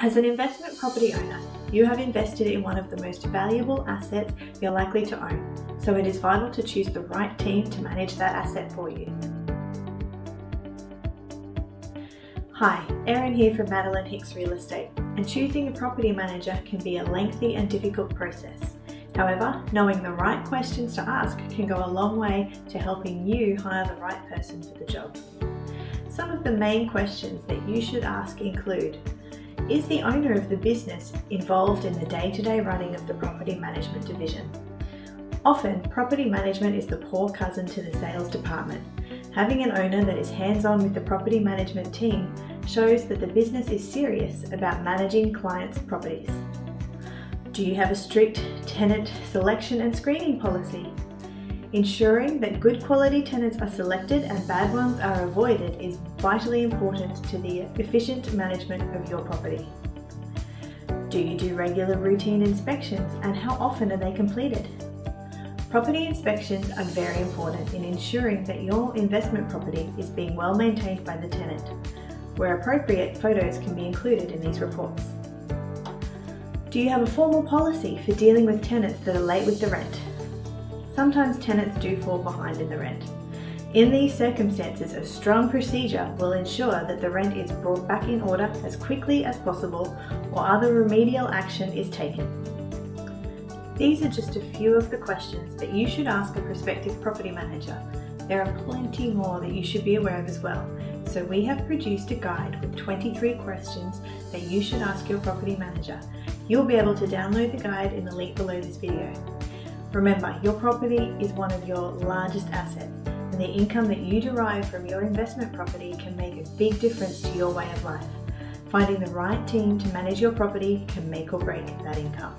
As an investment property owner, you have invested in one of the most valuable assets you're likely to own, so it is vital to choose the right team to manage that asset for you. Hi, Erin here from Madeline Hicks Real Estate, and choosing a property manager can be a lengthy and difficult process. However, knowing the right questions to ask can go a long way to helping you hire the right person for the job. Some of the main questions that you should ask include Is the owner of the business involved in the day-to-day -day running of the property management division? Often, property management is the poor cousin to the sales department. Having an owner that is hands-on with the property management team shows that the business is serious about managing clients' properties. Do you have a strict tenant selection and screening policy? Ensuring that good quality tenants are selected and bad ones are avoided is vitally important to the efficient management of your property. Do you do regular routine inspections and how often are they completed? Property inspections are very important in ensuring that your investment property is being well maintained by the tenant. Where appropriate, photos can be included in these reports. Do you have a formal policy for dealing with tenants that are late with the rent? Sometimes tenants do fall behind in the rent. In these circumstances, a strong procedure will ensure that the rent is brought back in order as quickly as possible or other remedial action is taken. These are just a few of the questions that you should ask a prospective property manager. There are plenty more that you should be aware of as well. So we have produced a guide with 23 questions that you should ask your property manager You'll be able to download the guide in the link below this video. Remember, your property is one of your largest assets and the income that you derive from your investment property can make a big difference to your way of life. Finding the right team to manage your property can make or break that income.